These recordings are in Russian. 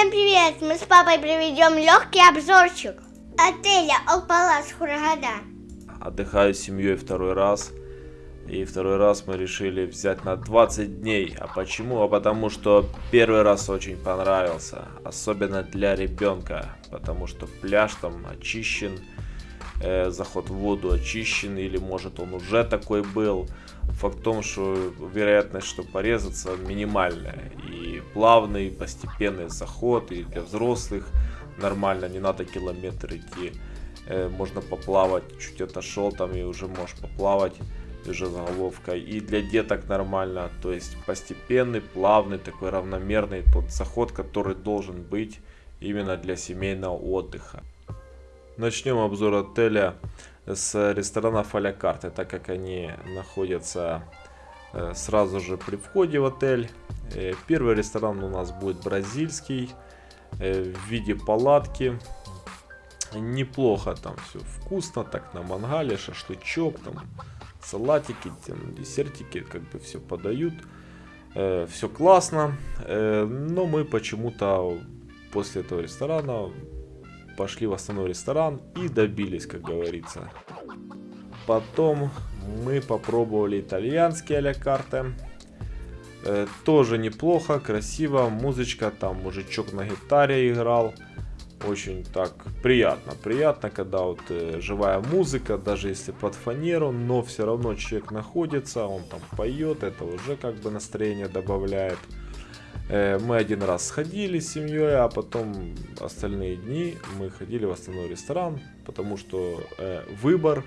Всем привет! Мы с папой проведем легкий обзорчик отеля Алпалас Хурагада. Отдыхаю с семьей второй раз. И второй раз мы решили взять на 20 дней. А почему? А потому что первый раз очень понравился. Особенно для ребенка. Потому что пляж там очищен. Э, заход в воду очищен. Или может он уже такой был. Факт в том, что вероятность, что порезаться минимальная. И плавный, постепенный заход. И для взрослых нормально. Не надо километр идти. Э, можно поплавать. Чуть отошел там и уже можешь поплавать уже заголовкой. И для деток нормально, то есть постепенный, плавный, такой равномерный тот заход, который должен быть именно для семейного отдыха. Начнем обзор отеля с ресторана Фаля карты, так как они находятся э, сразу же при входе в отель. Э, первый ресторан у нас будет бразильский, э, в виде палатки. Неплохо там все вкусно, так на мангале, шашлычок, там салатики, там, десертики, как бы все подают. Все классно, но мы почему-то после этого ресторана пошли в основной ресторан и добились, как говорится. Потом мы попробовали итальянские а-ля карте. Э, тоже неплохо, красиво, музычка, там мужичок на гитаре играл очень так приятно. Приятно, когда вот э, живая музыка, даже если под фанеру, но все равно человек находится, он там поет, это уже как бы настроение добавляет. Э, мы один раз сходили с семьей, а потом остальные дни мы ходили в основной ресторан, потому что э, выбор,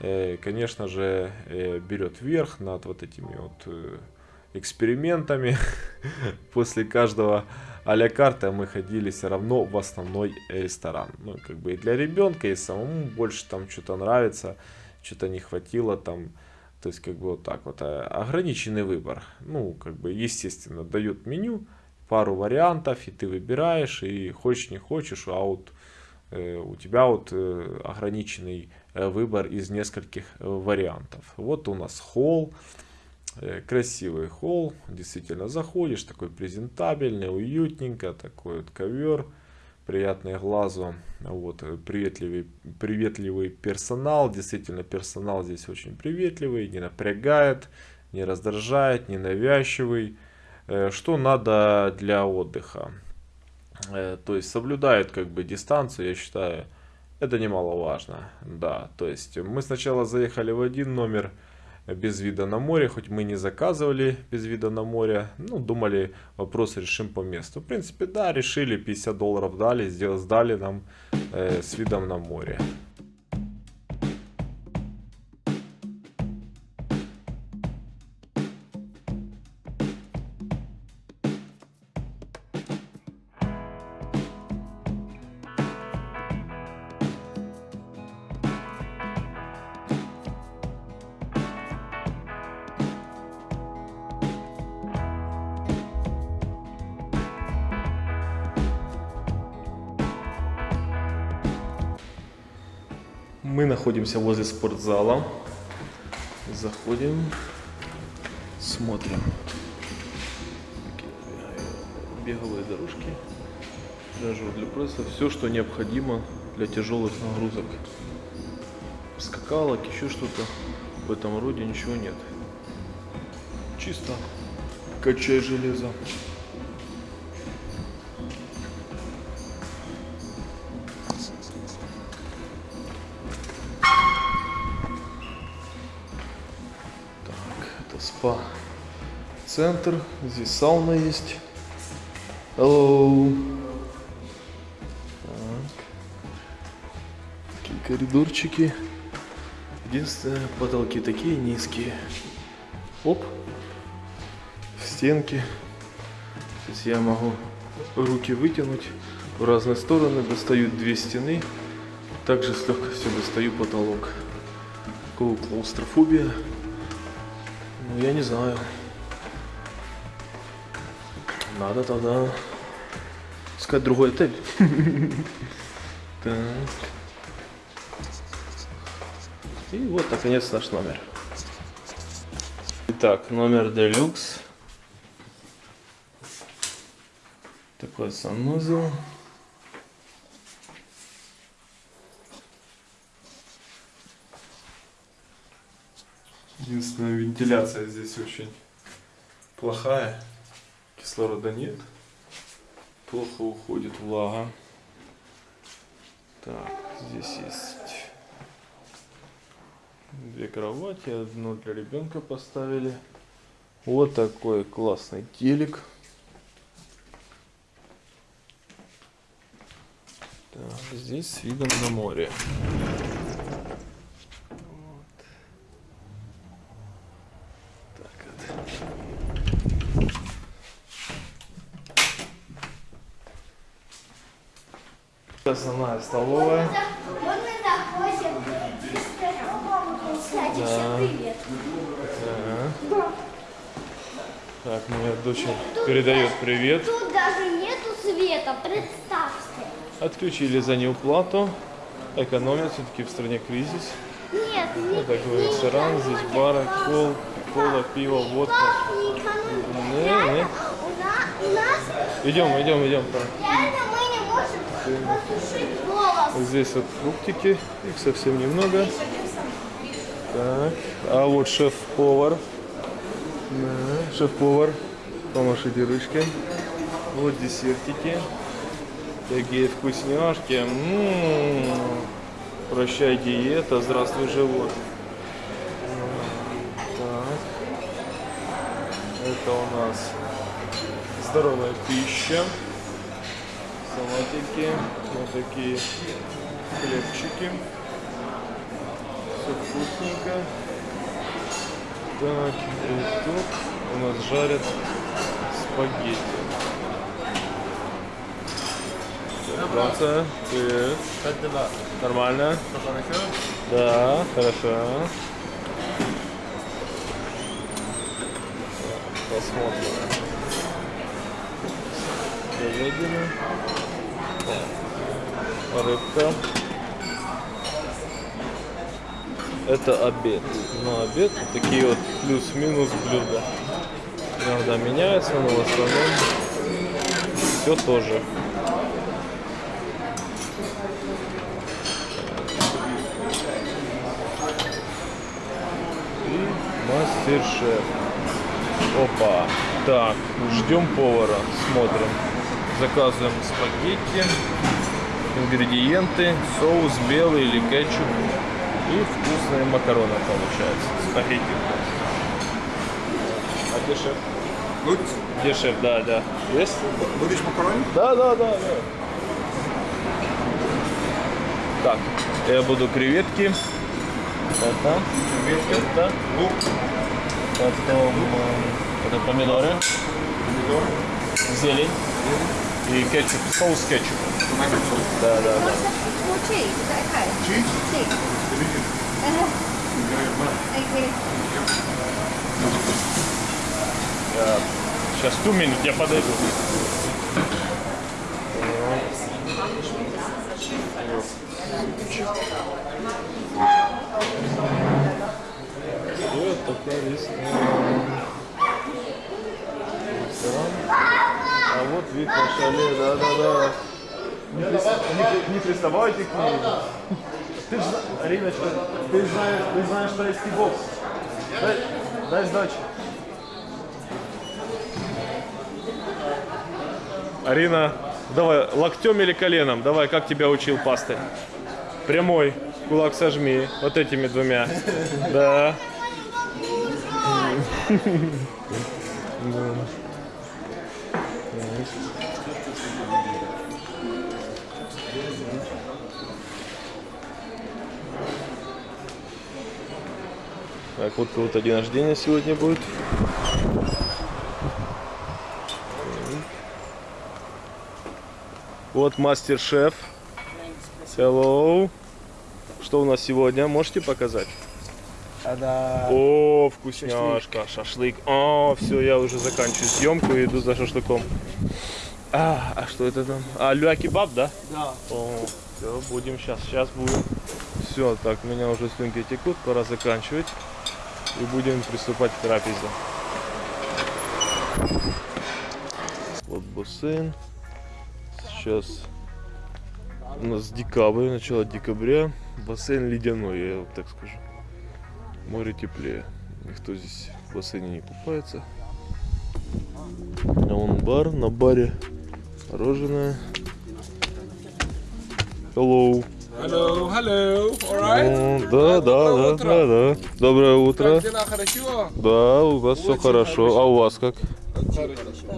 конечно же, э, берет верх над вот этими вот э, экспериментами. После каждого а-ля карта мы ходили все равно в основной ресторан. Ну, как бы и для ребенка, и самому больше там что-то нравится, что-то не хватило там. То есть, как бы вот так вот. Ограниченный выбор. Ну, как бы, естественно, дают меню, пару вариантов, и ты выбираешь, и хочешь, не хочешь, а вот э, у тебя вот э, ограниченный э, выбор из нескольких э, вариантов. Вот у нас холл. Э, красивый холл, действительно заходишь, такой презентабельный, уютненько, такой вот ковер, приятный глазу, вот, э, приветливый, приветливый персонал, действительно персонал здесь очень приветливый, не напрягает, не раздражает, не навязчивый, э, что надо для отдыха, то есть соблюдает как бы дистанцию, я считаю, это немаловажно, да, то есть мы сначала заехали в один номер, без вида на море, хоть мы не заказывали без вида на море, ну, думали, вопрос решим по месту. В принципе, да, решили, 50 долларов дали, сдали нам э, с видом на море. Мы находимся возле спортзала. Заходим, смотрим. Беговые дорожки, тренажер для пресса, все, что необходимо для тяжелых нагрузок. Скакалок, еще что-то в этом роде ничего нет. Чисто качай железо. Спа-центр. Здесь сауна есть. Hello. Так. Такие коридорчики. Единственное, потолки такие низкие. Оп. В стенки. Сейчас я могу руки вытянуть в разные стороны. Достаю две стены. Также с легкостью достаю потолок. Клаустрофобия. Ну, я не знаю. Надо тогда искать другой отель. Так. И вот, наконец, наш номер. Итак, номер делюкс. Так такой санузел. Единственная вентиляция здесь очень плохая. Кислорода нет. Плохо уходит влага. Так, здесь есть две кровати, одну для ребенка поставили. Вот такой классный телек. Так, здесь с видом на море. Вот. Так вот. Основная столовая. Вот мы заходим. Кстати, Да. привет. Ага. Так, моя дочь передает привет. Тут даже нету света, представьте. Отключили за неуплату. Экономят, все-таки в стране кризис. Нет, не, Вот такой не ресторан, здесь бары, кол, кола, пиво, водка. Не? Не. У, на- у нас Идем, идем, идем. реально мы Здесь вот фруктики, их совсем немного. Так, а вот шеф-повар. Да, шеф-повар. Помашите ручкой. Вот десертики. Такие вкусняшки. М-м-м. Прощай диета, здравствуй живот. Так. Это у нас здоровая пища. Салатики, вот такие хлебчики. Все вкусненько. Так, и тут у нас жарят спагетти. Франция, привет. Нормально? Да, хорошо. Посмотрим. Говядина. Рыбка. Это обед. На обед вот такие вот плюс-минус блюда. Иногда меняется, но в основном все тоже. И мастер-шеф. Опа. Так, ждем повара, смотрим. Заказываем спагетти, ингредиенты, соус белый или кетчуп. И вкусные макароны получается. Спагетти. А где шеф? Gut, Где шеф? Да, да. Есть? будешь макарони? Да, да, да, да. Так, я буду креветки. Это. Креветки. Это. Лук, Потом э, это помидоры, помидор, зелень и кетчуп, соус кетчуп. Да, да, да. You. Сейчас ту минут я подойду. Вот такая ресторан. Ресторан. А вот вид на шале, да-да-да. Не, не- не приставайте к ней. Ты ж, зна- Ариночка, ты знаешь, ты знаешь тайский бокс. Дай, дай сдачи. Арина, давай, локтем или коленом? Давай, как тебя учил пастырь? Прямой, кулак сожми, вот этими двумя. Да. Так, вот кого-то день рождения сегодня будет. Вот мастер-шеф. Hello. Что у нас сегодня? Можете показать? О, вкусняшка, шашлык. О, все, я уже заканчиваю съемку и иду за шашлыком. А, а что это там? А, люа кебаб, да? Да. О, все, будем сейчас, сейчас будем. Все, так, у меня уже слюнки текут, пора заканчивать. И будем приступать к трапезе. Вот бусин. Сейчас у нас декабрь, начало декабря. Бассейн ледяной, я вот так скажу. Море теплее. Никто здесь в бассейне не купается. А вон бар, на баре мороженое. Hello. Hello, hello, alright? Да, да, да, да, да. Доброе утро. Да, у вас все хорошо. А у вас как?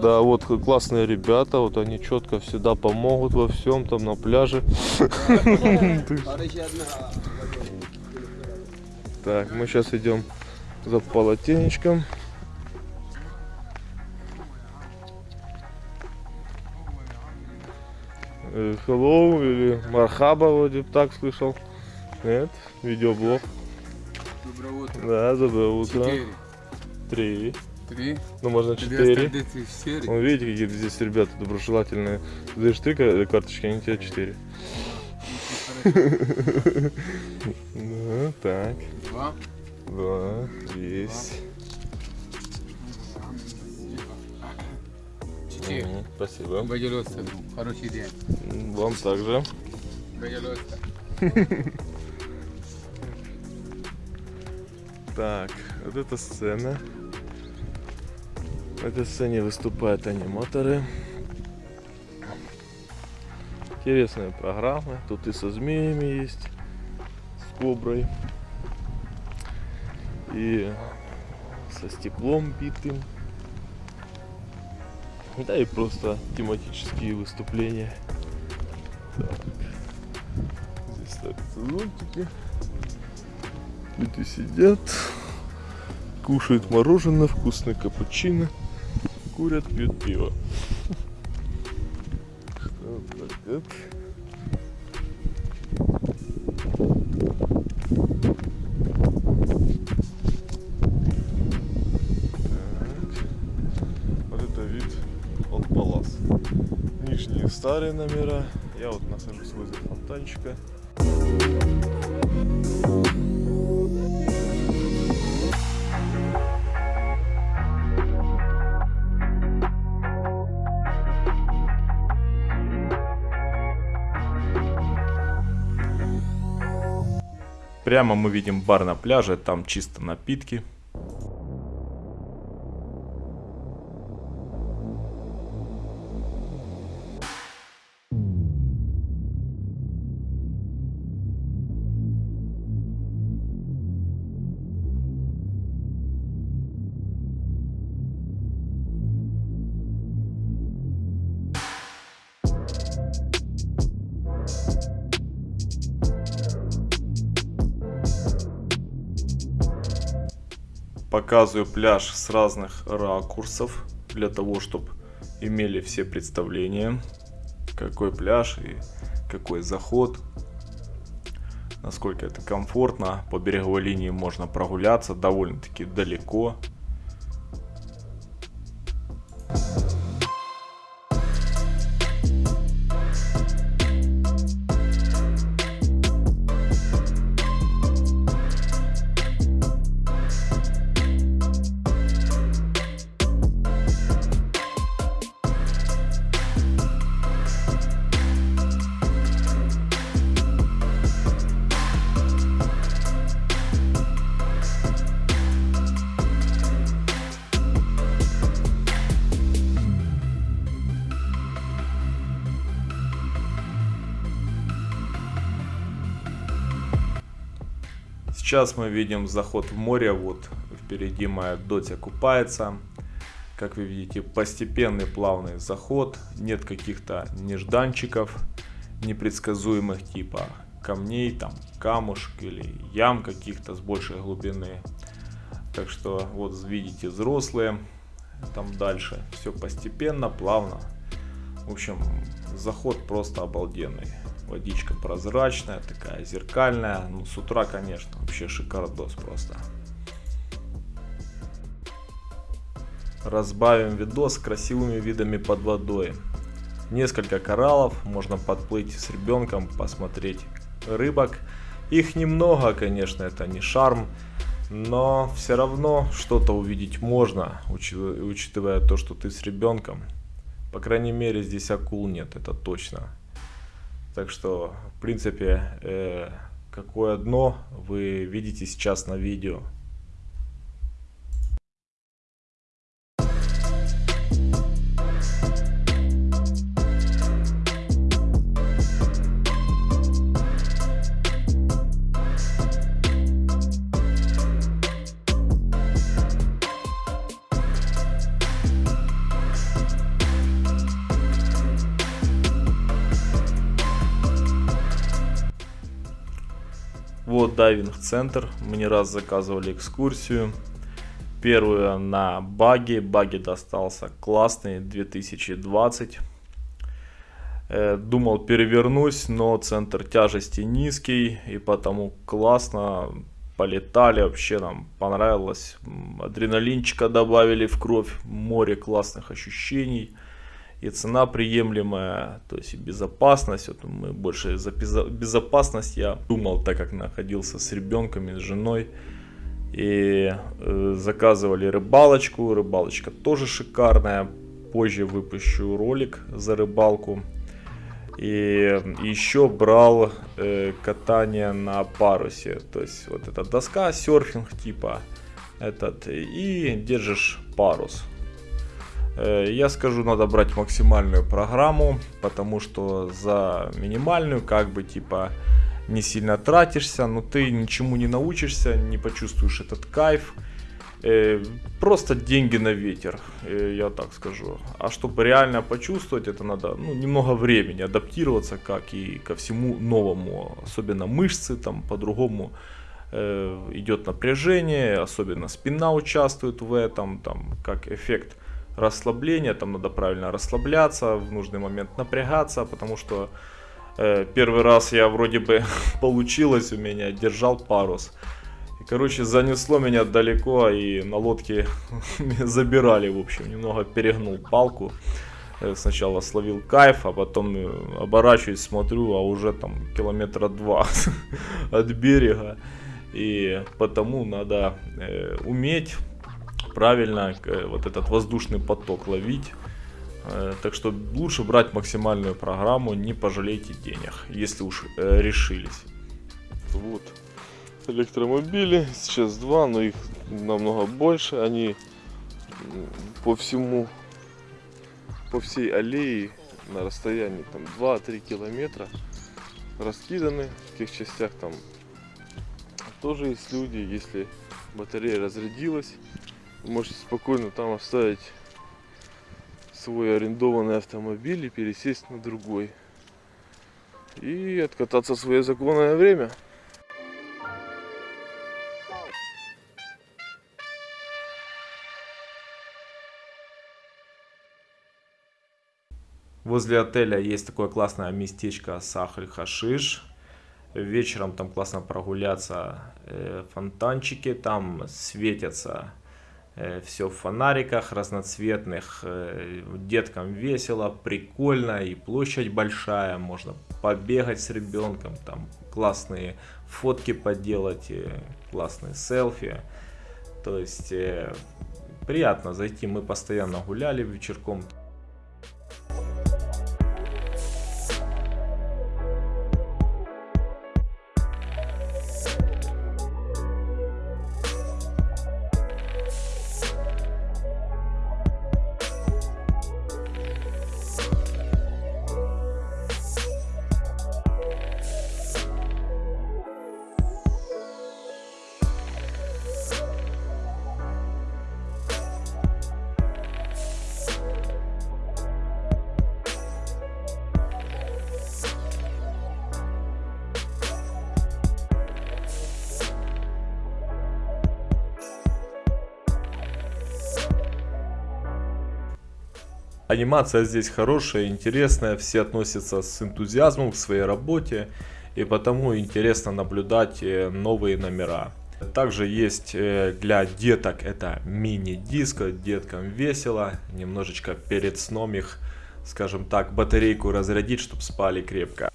Да, вот классные ребята, вот они четко всегда помогут во всем там на пляже. Так, мы сейчас идем за полотенечком. Э, Hello или Мархаба вроде так слышал. Нет? Видеоблог. Доброе утро. Да, доброе утро. Четыре. Три. Три. Ну можно четыре. Вон, видите, какие здесь ребята доброжелательные. Даешь три ка- карточки, они тебе четыре. Ну, так. Два. Да, есть. Четыре. Мгм, Спасибо. Бадилоста, хороший день. Вам также. Бадилоста. Так, вот эта сцена. В этой сцене выступают аниматоры. Интересная программа. Тут и со змеями есть, с коброй. И со стеклом битым. Да и просто тематические выступления. Так. Здесь ставятся зонтики. Люди сидят, кушают мороженое, вкусный капучино, курят, пьют пиво. Так. Вот это вид от Палас. Нижние старые номера. Я вот нахожусь возле фонтанчика. Прямо мы видим бар на пляже, там чисто напитки. Показываю пляж с разных ракурсов, для того, чтобы имели все представления, какой пляж и какой заход, насколько это комфортно. По береговой линии можно прогуляться довольно-таки далеко. Сейчас мы видим заход в море, вот впереди моя дотя купается. Как вы видите, постепенный плавный заход, нет каких-то нежданчиков непредсказуемых типа камней, там камушек или ям каких-то с большей глубины. Так что вот видите взрослые, там дальше все постепенно, плавно. В общем, заход просто обалденный. Водичка прозрачная, такая зеркальная. Ну, с утра, конечно, вообще шикардос просто. Разбавим видос красивыми видами под водой. Несколько кораллов, можно подплыть с ребенком, посмотреть рыбок. Их немного, конечно, это не шарм, но все равно что-то увидеть можно, учи- учитывая то, что ты с ребенком. По крайней мере, здесь акул нет, это точно. Так что, в принципе, э, какое дно вы видите сейчас на видео. Дайвинг-центр. Мы не раз заказывали экскурсию. Первую на баги. Баги достался классный 2020. Э, Думал перевернусь, но центр тяжести низкий. И потому классно полетали. Вообще нам понравилось. Адреналинчика добавили в кровь. Море классных ощущений и цена приемлемая, то есть и безопасность. Вот мы больше за безо- безопасность я думал, так как находился с ребенком и с женой. И э, заказывали рыбалочку. Рыбалочка тоже шикарная. Позже выпущу ролик за рыбалку. И еще брал э, катание на парусе. То есть вот эта доска, серфинг типа. Этот, и держишь парус. Э, Я скажу, надо брать максимальную программу, потому что за минимальную как бы типа не сильно тратишься, но ты ничему не научишься, не почувствуешь этот кайф. Э, Просто деньги на ветер, э, я так скажу. А чтобы реально почувствовать, это надо ну, немного времени адаптироваться, как и ко всему новому. Особенно мышцы там по-другому идет напряжение, особенно спина участвует в этом, там как эффект расслабления, там надо правильно расслабляться, в нужный момент напрягаться, потому что э, первый раз я вроде бы получилось у меня, держал парус. И, короче, занесло меня далеко, и на лодке забирали, в общем, немного перегнул палку. Э, Сначала словил кайф, а потом э, оборачиваюсь, смотрю, а уже там километра два от берега. И потому надо э, уметь правильно э, вот этот воздушный поток ловить. Э, Так что лучше брать максимальную программу, не пожалейте денег, если уж э, решились. Вот электромобили, сейчас два, но их намного больше. Они по всему, по всей аллее на расстоянии там 2-3 километра раскиданы в тех частях там тоже есть люди, если батарея разрядилась, можете спокойно там оставить свой арендованный автомобиль и пересесть на другой. И откататься в свое законное время. Возле отеля есть такое классное местечко Сахаль-Хашиш. Вечером там классно прогуляться, э, фонтанчики там светятся, все в фонариках разноцветных, э, деткам весело, прикольно и площадь большая, можно побегать с ребенком, там классные фотки поделать, э, классные селфи, то есть э, приятно зайти, мы постоянно гуляли вечерком, Анимация здесь хорошая, интересная, все относятся с энтузиазмом к своей работе, и потому интересно наблюдать э, новые номера. Также есть э, для деток это мини-диско, деткам весело, немножечко перед сном их, скажем так, батарейку разрядить, чтобы спали крепко.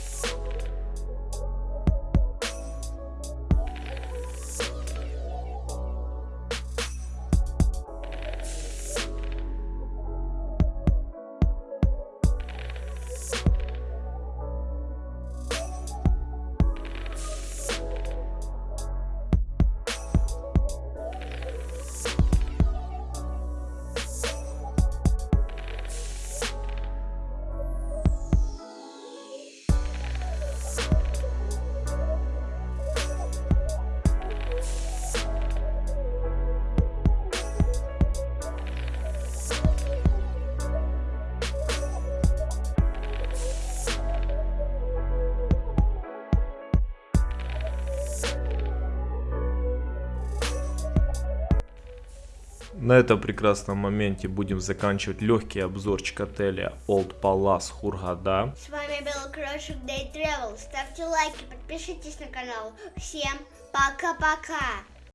На этом прекрасном моменте будем заканчивать легкий обзорчик отеля Old Palace Хургада. С вами был Крошик Day Travel. Ставьте лайки, подпишитесь на канал. Всем пока-пока.